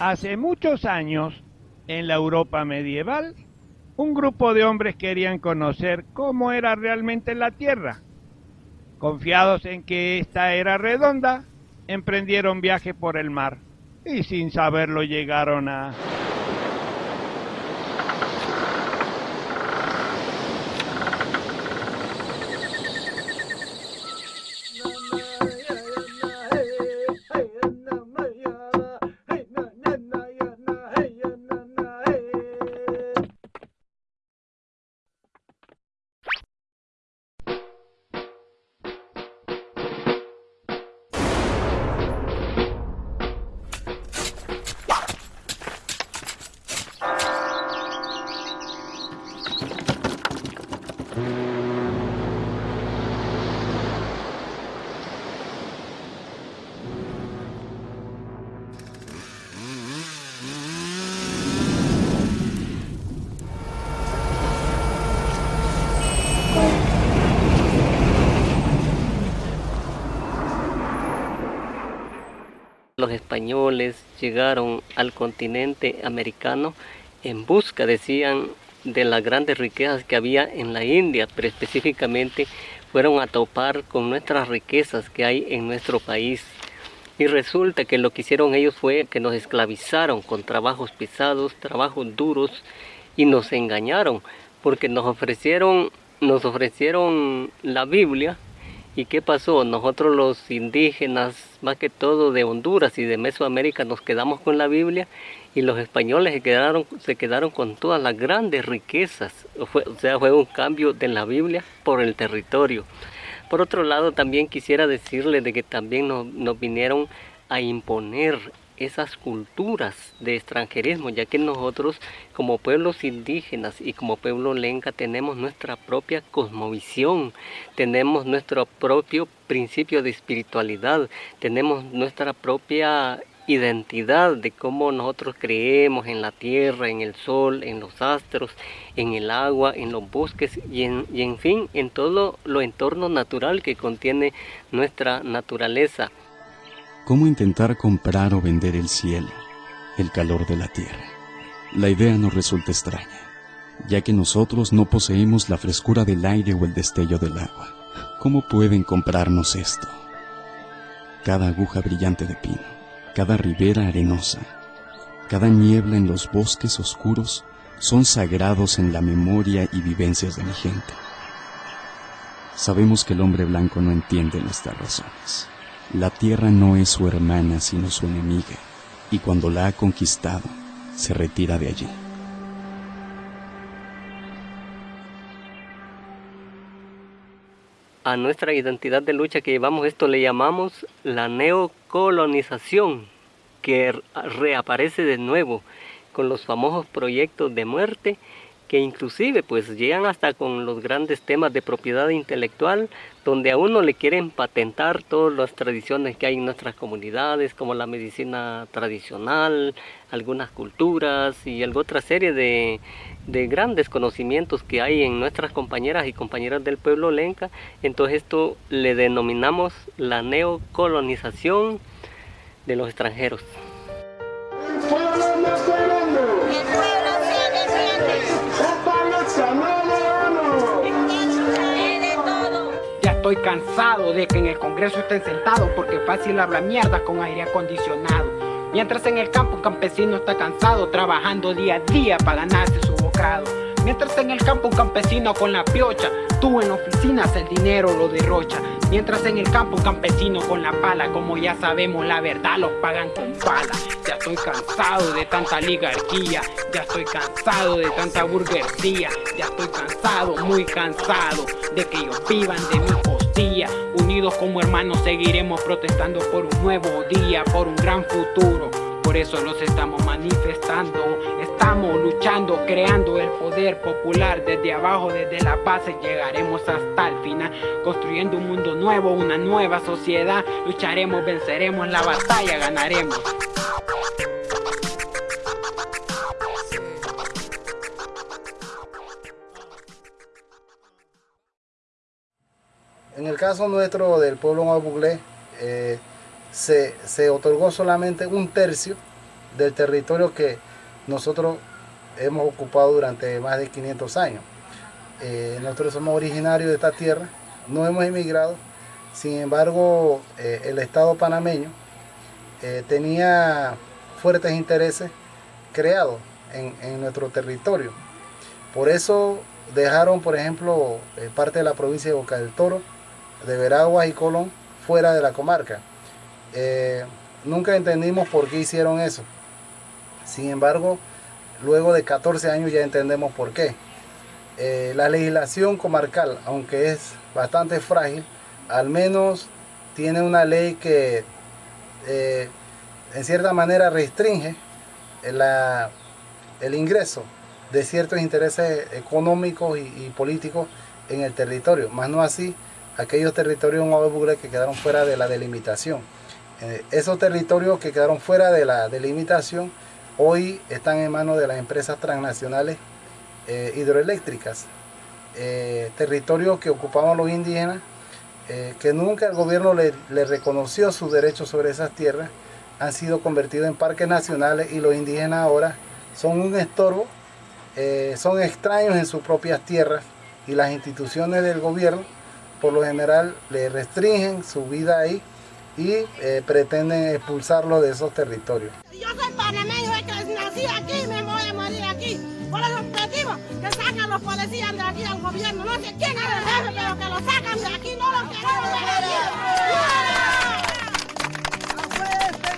Hace muchos años, en la Europa medieval, un grupo de hombres querían conocer cómo era realmente la Tierra. Confiados en que esta era redonda, emprendieron viaje por el mar y sin saberlo llegaron a... españoles llegaron al continente americano en busca, decían, de las grandes riquezas que había en la India, pero específicamente fueron a topar con nuestras riquezas que hay en nuestro país. Y resulta que lo que hicieron ellos fue que nos esclavizaron con trabajos pesados, trabajos duros, y nos engañaron, porque nos ofrecieron, nos ofrecieron la Biblia, ¿Y qué pasó? Nosotros los indígenas, más que todo de Honduras y de Mesoamérica, nos quedamos con la Biblia y los españoles se quedaron, se quedaron con todas las grandes riquezas. o sea, fue un cambio de la Biblia por el territorio. Por otro lado, también quisiera decirle de que también nos vinieron a imponer esas culturas de extranjerismo, ya que nosotros como pueblos indígenas y como pueblo lenca tenemos nuestra propia cosmovisión, tenemos nuestro propio principio de espiritualidad, tenemos nuestra propia identidad de cómo nosotros creemos en la tierra, en el sol, en los astros, en el agua, en los bosques y en, y en fin, en todo lo entorno natural que contiene nuestra naturaleza cómo intentar comprar o vender el cielo, el calor de la tierra. La idea nos resulta extraña, ya que nosotros no poseemos la frescura del aire o el destello del agua. ¿Cómo pueden comprarnos esto? Cada aguja brillante de pino, cada ribera arenosa, cada niebla en los bosques oscuros son sagrados en la memoria y vivencias de mi gente. Sabemos que el hombre blanco no entiende nuestras razones. La tierra no es su hermana sino su enemiga, y cuando la ha conquistado, se retira de allí. A nuestra identidad de lucha que llevamos esto le llamamos la neocolonización, que reaparece de nuevo con los famosos proyectos de muerte que inclusive pues llegan hasta con los grandes temas de propiedad intelectual, donde a uno le quieren patentar todas las tradiciones que hay en nuestras comunidades, como la medicina tradicional, algunas culturas y otra serie de, de grandes conocimientos que hay en nuestras compañeras y compañeras del pueblo lenca. Entonces esto le denominamos la neocolonización de los extranjeros. Estoy cansado de que en el Congreso estén sentados porque fácil habla mierda con aire acondicionado. Mientras en el campo un campesino está cansado trabajando día a día para ganarse su bocado. Mientras en el campo un campesino con la piocha, tú en oficinas el dinero lo derrocha. Mientras en el campo un campesino con la pala, como ya sabemos la verdad los pagan con pala. Ya estoy cansado de tanta oligarquía, ya estoy cansado de tanta burguesía, ya estoy cansado, muy cansado de que ellos vivan de mi costilla. Como hermanos seguiremos protestando por un nuevo día, por un gran futuro. Por eso nos estamos manifestando, estamos luchando, creando el poder popular desde abajo, desde la base llegaremos hasta el final, construyendo un mundo nuevo, una nueva sociedad, lucharemos, venceremos la batalla, ganaremos. Caso nuestro del pueblo mabuglé, eh, se, se, otorgó solamente un tercio del territorio que nosotros hemos ocupado durante más de 500 años. Eh, nosotros somos originarios de esta tierra, no hemos emigrado, sin embargo eh, el Estado panameño tenía fuertes intereses creados en, en, nuestro territorio. Por eso dejaron, por ejemplo, parte de la provincia de Boca del Toro, de Veraguas y Colón, fuera de la comarca. nunca entendimos por qué hicieron eso. Sin embargo, luego de 14 años ya entendemos por qué. Eh, la legislación comarcal, aunque es bastante frágil, al menos tiene una ley que eh, en cierta manera restringe el ingreso de ciertos intereses económicos y, políticos en el territorio, más no así aquellos territorios en que quedaron fuera de la delimitación. Eh, esos territorios que quedaron fuera de la delimitación hoy están en manos de las empresas transnacionales eh, hidroeléctricas, eh, territorios que ocupaban los indígenas, que nunca el gobierno le, reconoció sus derechos sobre esas tierras, han sido convertidos en parques nacionales y los indígenas ahora son un estorbo, son extraños en sus propias tierras y las instituciones del gobierno por lo general le restringen su vida ahí y pretenden expulsarlo de esos territorios. Yo soy panameño, que nací aquí, me voy a morir aquí. Por el objetivo que sacan los policías de aquí al gobierno. No sé quién es el jefe, pero que lo sacan de aquí, no lo queremos de aquí. ¡Afuera este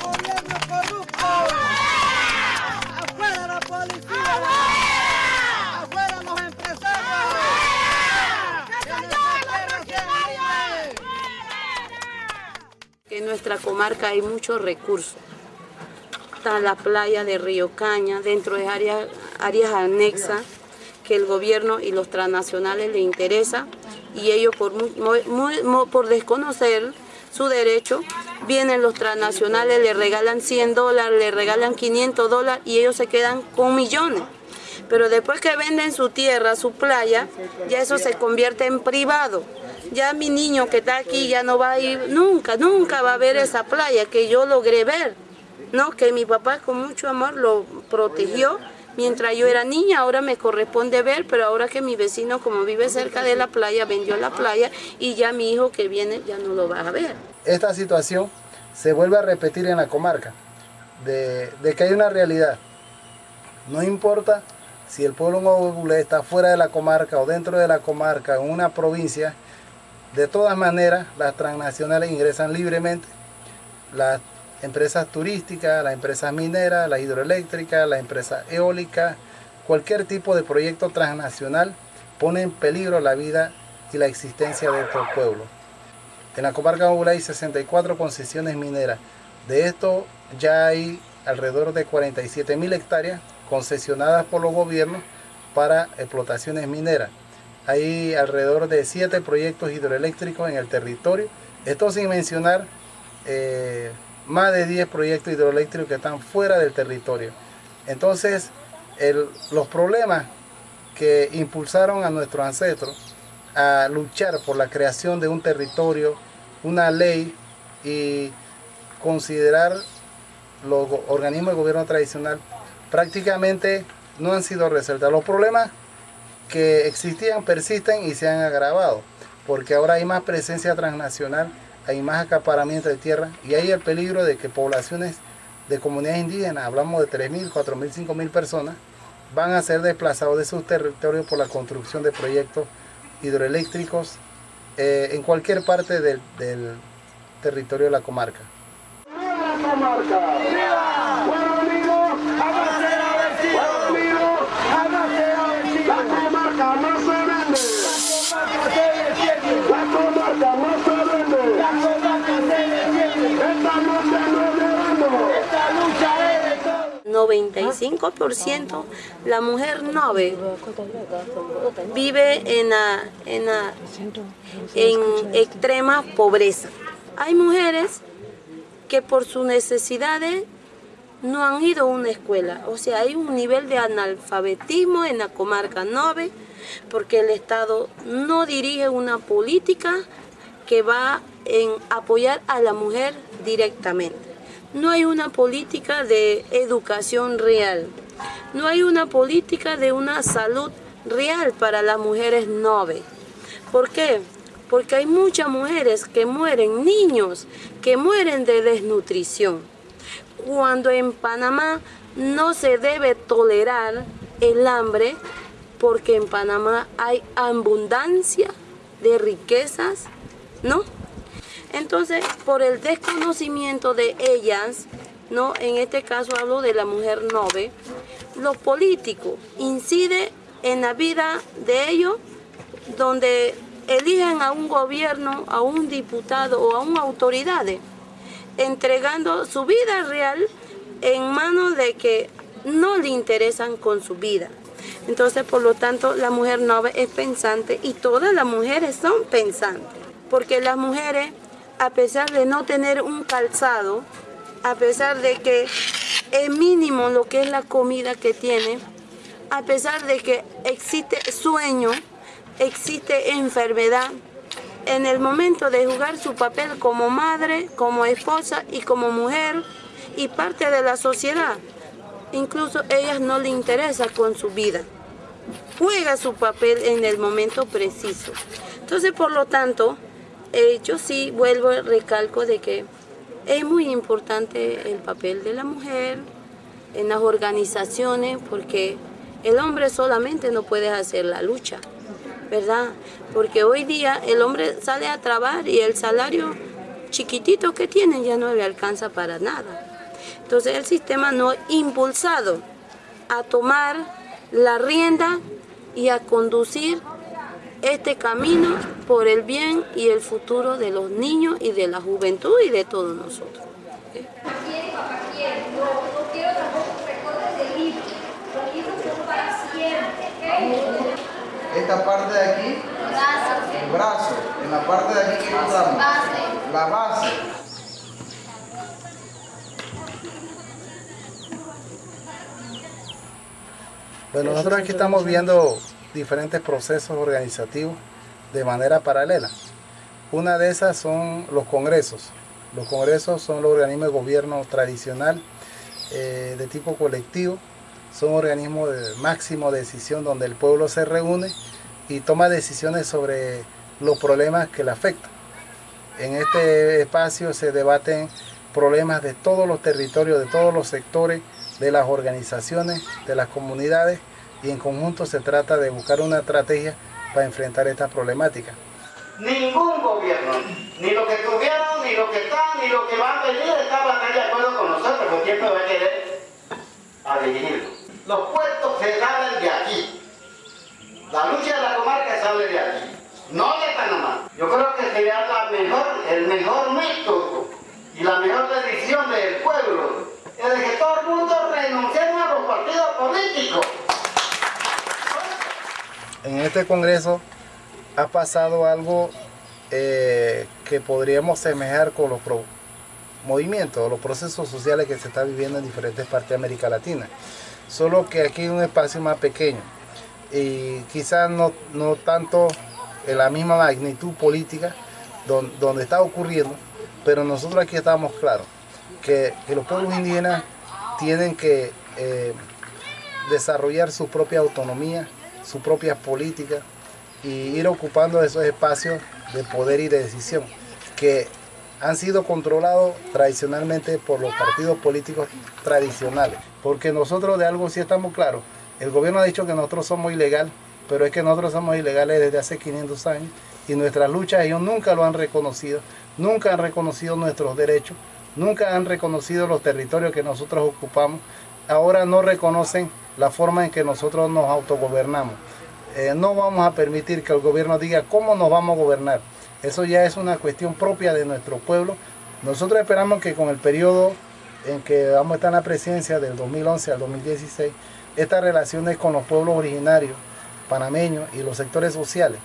En nuestra comarca hay muchos recursos está la playa de Río Caña, dentro de áreas, áreas anexas que el gobierno y los transnacionales le interesa y ellos por, por desconocer su derecho, vienen los transnacionales, le regalan 100 dólares, le regalan 500 dólares y ellos se quedan con millones. Pero después que venden su tierra, su playa, ya eso se convierte en privado. Ya mi niño que está aquí ya no va a ir nunca, nunca va a ver esa playa que yo logré ver. No, que mi papá con mucho amor lo protegió mientras yo era niña, ahora me corresponde ver, pero ahora que mi vecino como vive cerca de la playa, vendió la playa y ya mi hijo que viene ya no lo va a ver. Esta situación se vuelve a repetir en la comarca, de, que hay una realidad. No importa si el pueblo Nuevo está fuera de la comarca o dentro de la comarca, en una provincia, de todas maneras las transnacionales ingresan libremente, las empresas turísticas, las empresas mineras, la hidroeléctrica, la empresa eólica, cualquier tipo de proyecto transnacional pone en peligro la vida y la existencia de estos pueblos. En la comarca de hay 64 concesiones mineras. De esto ya hay alrededor de 47 mil hectáreas concesionadas por los gobiernos para explotaciones mineras. Hay alrededor de 7 proyectos hidroeléctricos en el territorio. Esto sin mencionar eh, más de 10 proyectos hidroeléctricos que están fuera del territorio. Entonces, los problemas que impulsaron a nuestros ancestros a luchar por la creación de un territorio, una ley y considerar los organismos de gobierno tradicional prácticamente no han sido resueltos. Los problemas que existían persisten y se han agravado, porque ahora hay más presencia transnacional hay más acaparamiento de tierra y hay el peligro de que poblaciones de comunidades indígenas, hablamos de 3.000, 4.000, 5.000 personas, van a ser desplazados de sus territorios por la construcción de proyectos hidroeléctricos eh, en cualquier parte del, territorio de la comarca. ¡Viva la comarca! 95% la mujer noble vive en, en, en extrema pobreza. Hay mujeres que por sus necesidades no han ido a una escuela. O sea, hay un nivel de analfabetismo en la comarca 9 porque el Estado no dirige una política que va en apoyar a la mujer directamente. No hay una política de educación real, no hay una política de una salud real para las mujeres nove. ¿Por qué? Porque hay muchas mujeres que mueren, niños que mueren de desnutrición. Cuando en Panamá no se debe tolerar el hambre, porque en Panamá hay abundancia de riquezas, ¿no? Entonces, por el desconocimiento de ellas, ¿no? En este caso hablo de la mujer nove, los políticos inciden en la vida de ellos donde eligen a un gobierno, a un diputado o a una autoridad, entregando su vida real en manos de que no le interesan con su vida. Entonces, por lo tanto, la mujer nove es pensante y todas las mujeres son pensantes. Porque las mujeres, a pesar de no tener un calzado, a pesar de que es mínimo lo que es la comida que tiene, a pesar de que existe sueño, existe enfermedad, en el momento de jugar su papel como madre, como esposa y como mujer y parte de la sociedad, incluso ellas no le interesa con su vida. Juega su papel en el momento preciso. Entonces, por lo tanto, eh, yo sí vuelvo al recalco de que es muy importante el papel de la mujer en las organizaciones porque el hombre solamente no puede hacer la lucha, ¿verdad? Porque hoy día el hombre sale a trabajar y el salario chiquitito que tiene ya no le alcanza para nada. Entonces el sistema no ha impulsado a tomar la rienda y a conducir este camino por el bien y el futuro de los niños y de la juventud y de todos nosotros. Esta parte de aquí, el brazo. En la parte de aquí, ¿qué encontramos? La base. Bueno, nosotros aquí estamos viendo diferentes procesos organizativos de manera paralela. Una de esas son los congresos. Los congresos son los organismos de gobierno tradicional eh, de tipo colectivo. Son organismos de máximo decisión donde el pueblo se reúne y toma decisiones sobre los problemas que le afectan. En este espacio se debaten problemas de todos los territorios, de todos los sectores, de las organizaciones, de las comunidades y en conjunto se trata de buscar una estrategia para enfrentar estas problemáticas ni lo que tuvieron, ni lo que está, ni lo que va a venir, está bastante de acuerdo con nosotros, porque siempre va a querer a dirigirlo. Los puestos se salen de aquí. La lucha de la comarca sale de aquí, no de Panamá. Yo creo que sería la mejor, el mejor método y la mejor decisión del pueblo es de que todo el mundo renunciemos a los partidos políticos. En este congreso ha pasado algo eh, que podríamos semejar con los movimientos, los procesos sociales que se están viviendo en diferentes partes de América Latina. Solo que aquí hay un espacio más pequeño y quizás no, no tanto en la misma magnitud política donde, está ocurriendo, pero nosotros aquí estamos claros que, los pueblos indígenas tienen que eh, desarrollar su propia autonomía, su propia política y ir ocupando esos espacios de poder y de decisión que han sido controlados tradicionalmente por los partidos políticos tradicionales. Porque nosotros de algo sí estamos claros. El gobierno ha dicho que nosotros somos ilegales, pero es que nosotros somos ilegales desde hace 500 años y nuestras luchas ellos nunca lo han reconocido, nunca han reconocido nuestros derechos, nunca han reconocido los territorios que nosotros ocupamos. Ahora no reconocen la forma en que nosotros nos autogobernamos. Eh, no vamos a permitir que el gobierno diga cómo nos vamos a gobernar. Eso ya es una cuestión propia de nuestro pueblo. Nosotros esperamos que con el periodo en que vamos a estar en la presidencia del 2011 al 2016, estas relaciones con los pueblos originarios, panameños y los sectores sociales,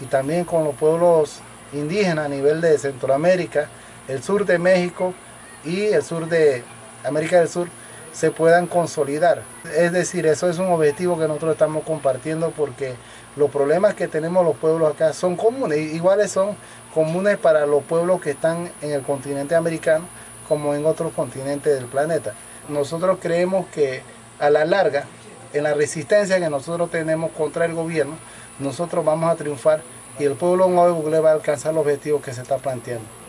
y también con los pueblos indígenas a nivel de Centroamérica, el sur de México y el sur de América del Sur, se puedan consolidar. Es decir, eso es un objetivo que nosotros estamos compartiendo porque los problemas que tenemos los pueblos acá son comunes, iguales son comunes para los pueblos que están en el continente americano, como en otros continentes del planeta. Nosotros creemos que a la larga, en la resistencia que nosotros tenemos contra el gobierno, nosotros vamos a triunfar y el pueblo nuevo va a alcanzar los objetivos que se está planteando.